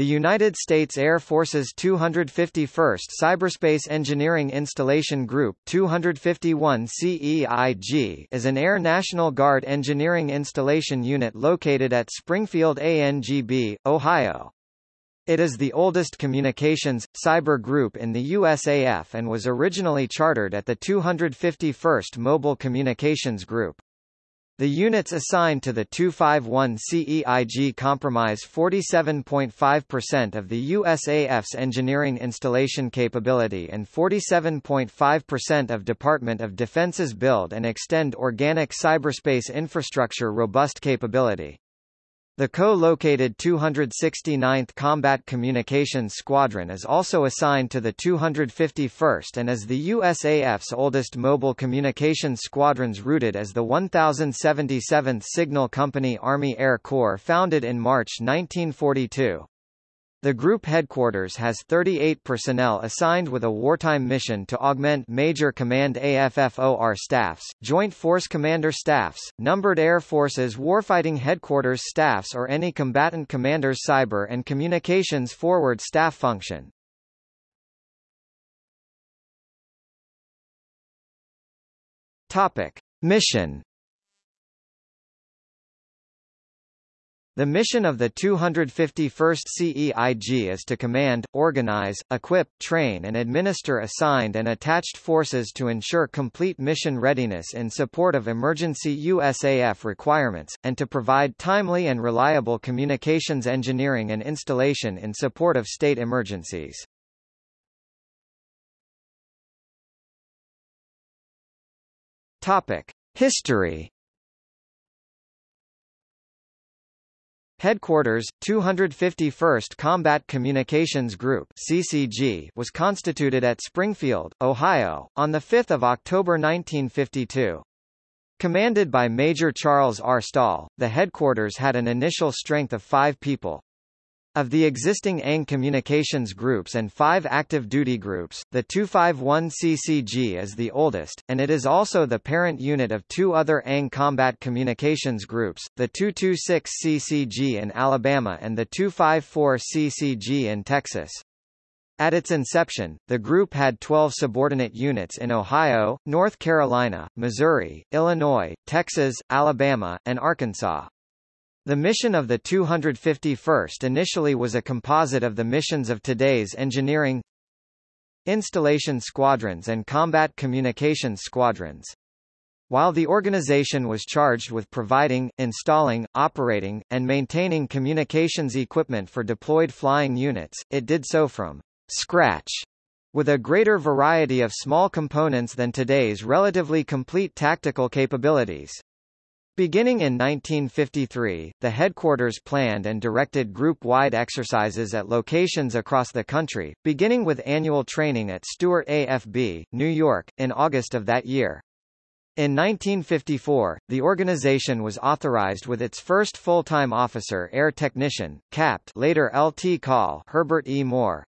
The United States Air Force's 251st Cyberspace Engineering Installation Group 251 CEIG is an Air National Guard engineering installation unit located at Springfield ANGB, Ohio. It is the oldest communications, cyber group in the USAF and was originally chartered at the 251st Mobile Communications Group. The units assigned to the 251 CEIG comprise 47.5% of the USAF's engineering installation capability and 47.5% of Department of Defense's build and extend organic cyberspace infrastructure robust capability. The co-located 269th Combat Communications Squadron is also assigned to the 251st and is the USAF's oldest mobile communications squadrons rooted as the 1077th Signal Company Army Air Corps founded in March 1942. The group headquarters has 38 personnel assigned with a wartime mission to augment Major Command AFFOR staffs, Joint Force Commander staffs, Numbered Air Forces Warfighting Headquarters staffs or any combatant commander's cyber and communications forward staff function. Topic. Mission The mission of the 251st CEIG is to command, organize, equip, train and administer assigned and attached forces to ensure complete mission readiness in support of emergency USAF requirements, and to provide timely and reliable communications engineering and installation in support of state emergencies. Topic. History Headquarters, 251st Combat Communications Group CCG was constituted at Springfield, Ohio, on the 5 October 1952. Commanded by Major Charles R. Stahl, the headquarters had an initial strength of five people. Of the existing ANG communications groups and five active duty groups, the 251 CCG is the oldest, and it is also the parent unit of two other ANG combat communications groups, the 226 CCG in Alabama and the 254 CCG in Texas. At its inception, the group had 12 subordinate units in Ohio, North Carolina, Missouri, Illinois, Texas, Alabama, and Arkansas. The mission of the 251st initially was a composite of the missions of today's engineering installation squadrons and combat communications squadrons. While the organization was charged with providing, installing, operating, and maintaining communications equipment for deployed flying units, it did so from scratch with a greater variety of small components than today's relatively complete tactical capabilities. Beginning in 1953, the headquarters planned and directed group-wide exercises at locations across the country, beginning with annual training at Stewart AFB, New York, in August of that year. In 1954, the organization was authorized with its first full-time officer air technician, Capt. later LT Col. Herbert E. Moore.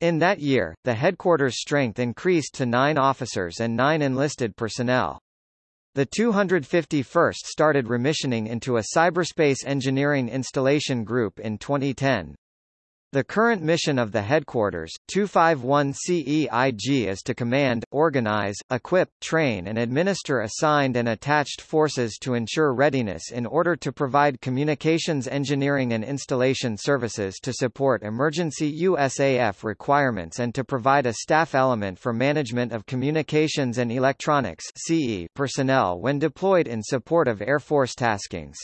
In that year, the headquarters strength increased to nine officers and nine enlisted personnel. The 251st started remissioning into a cyberspace engineering installation group in 2010. The current mission of the headquarters, 251 CEIG is to command, organize, equip, train and administer assigned and attached forces to ensure readiness in order to provide communications engineering and installation services to support emergency USAF requirements and to provide a staff element for management of communications and electronics CE personnel when deployed in support of Air Force taskings.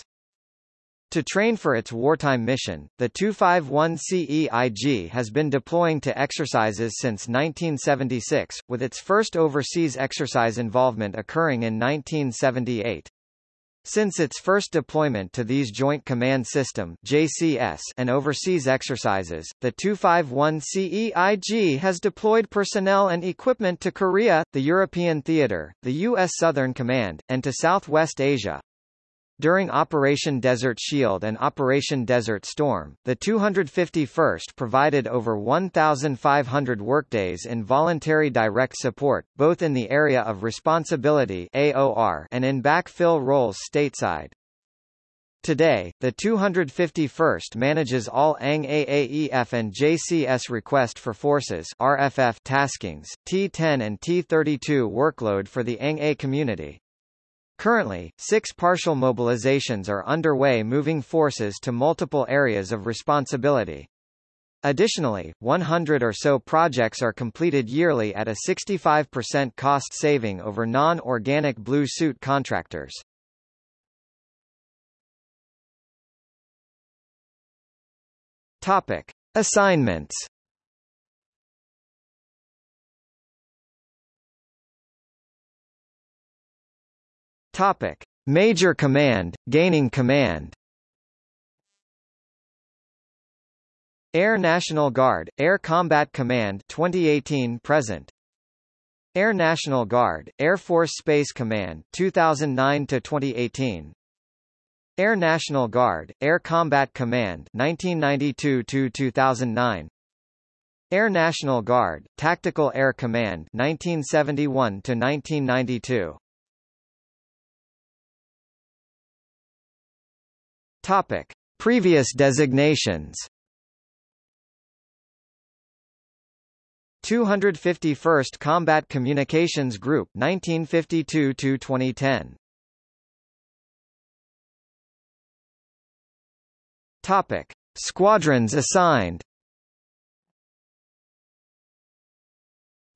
To train for its wartime mission, the 251 CEIG has been deploying to exercises since 1976, with its first overseas exercise involvement occurring in 1978. Since its first deployment to these Joint Command System JCS and overseas exercises, the 251 CEIG has deployed personnel and equipment to Korea, the European Theater, the U.S. Southern Command, and to Southwest Asia. During Operation Desert Shield and Operation Desert Storm, the 251st provided over 1,500 workdays in voluntary direct support, both in the area of responsibility AOR and in backfill roles stateside. Today, the 251st manages all ANG AAEF and JCS request for forces RFF taskings, T10 and T32 workload for the ANG A community. Currently, six partial mobilizations are underway moving forces to multiple areas of responsibility. Additionally, 100 or so projects are completed yearly at a 65% cost saving over non-organic blue suit contractors. Topic: Assignments. Topic: Major Command, gaining command. Air National Guard, Air Combat Command 2018 present. Air National Guard, Air Force Space Command 2009 to 2018. Air National Guard, Air Combat Command 1992 to 2009 Air National Guard, Tactical Air Command 1971–1992 Topic. Previous designations 251st Combat Communications Group 1952–2010 Topic: Squadrons assigned.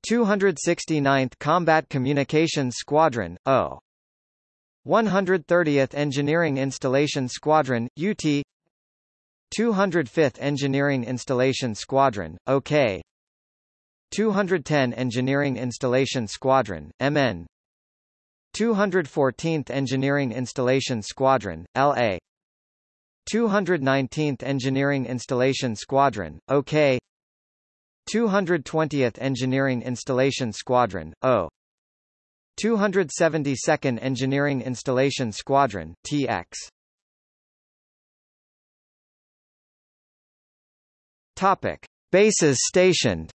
269th Combat Communications Squadron, O. 130th Engineering Installation Squadron, UT 205th Engineering Installation Squadron, OK 210 Engineering Installation Squadron, MN 214th Engineering Installation Squadron, LA 219th Engineering Installation Squadron, OK 220th Engineering Installation Squadron, O 272nd Engineering Installation Squadron, TX Topic. Bases stationed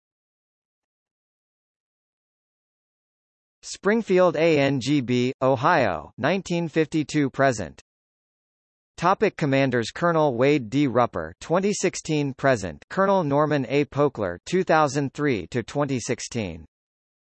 Springfield ANGB, Ohio 1952 present Topic Commanders Colonel Wade D. Rupper 2016 present Colonel Norman A. Pokler 2003 to 2016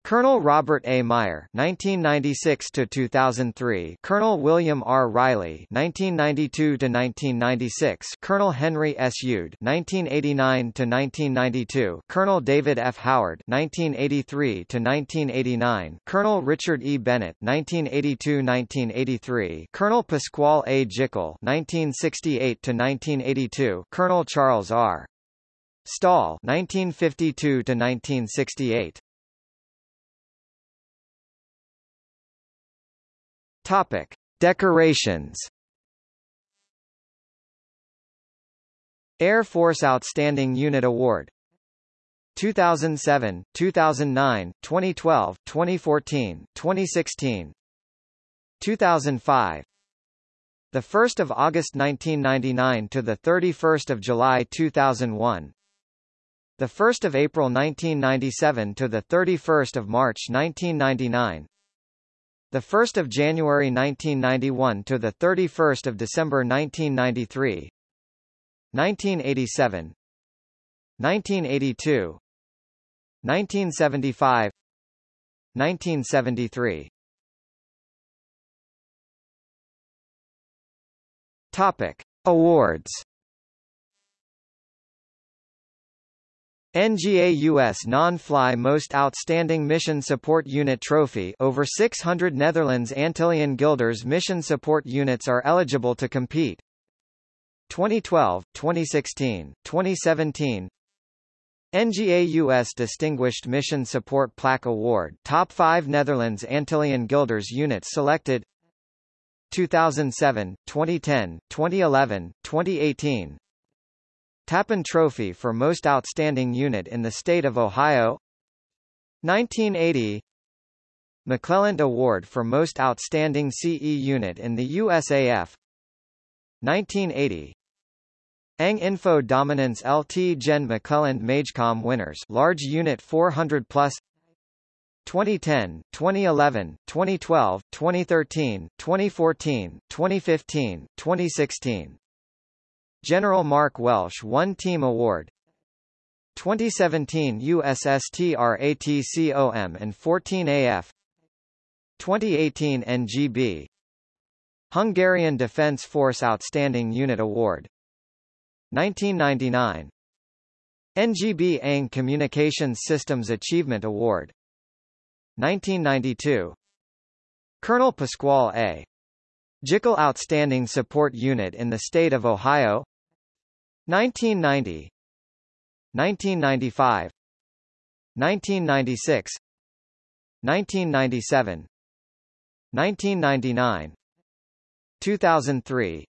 Colonel Robert A. Meyer (1996–2003), Colonel William R. Riley (1992–1996), Colonel Henry S. Ude (1989–1992), Colonel David F. Howard (1983–1989), Colonel Richard E. Bennett (1982–1983), Colonel Pasquale A. Jickle (1968–1982), Colonel Charles R. Stahl (1952–1968). Topic: Decorations. Air Force Outstanding Unit Award. 2007, 2009, 2012, 2014, 2016 2005 the 1st of August 1999 to the 31st of July 2001 the 1st of April 1997 to the 31st of March 1999 the 1st of January 1991 to the 31st of December 1993 1987 1982 1975 1973 Topic Awards NGA US Non-Fly Most Outstanding Mission Support Unit Trophy. Over 600 Netherlands Antillean Guilders mission support units are eligible to compete. 2012, 2016, 2017 NGA US Distinguished Mission Support Plaque Award. Top 5 Netherlands Antillean Guilders units selected. 2007, 2010, 2011, 2018 Tappan Trophy for Most Outstanding Unit in the State of Ohio. 1980 McClelland Award for Most Outstanding CE Unit in the USAF 1980 ANG Info Dominance LT Gen McClelland MAJCOM winners large unit 400 plus. 2010, 2011, 2012, 2013, 2014, 2015, 2016. General Mark Welsh One Team Award 2017 USSTRATCOM and 14AF 2018 NGB Hungarian Defence Force Outstanding Unit Award 1999 NGB ANG Communications Systems Achievement Award 1992 Colonel Pasquale A. Jickle Outstanding Support Unit in the State of Ohio 1990 1995 1996 1997 1999 2003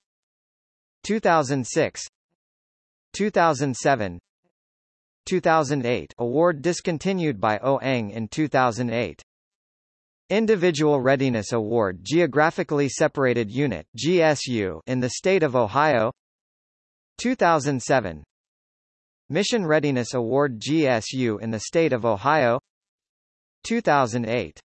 2006 2007 2008 award discontinued by OANG in 2008 Individual Readiness Award Geographically Separated Unit GSU in the state of Ohio 2007 Mission Readiness Award GSU in the state of Ohio 2008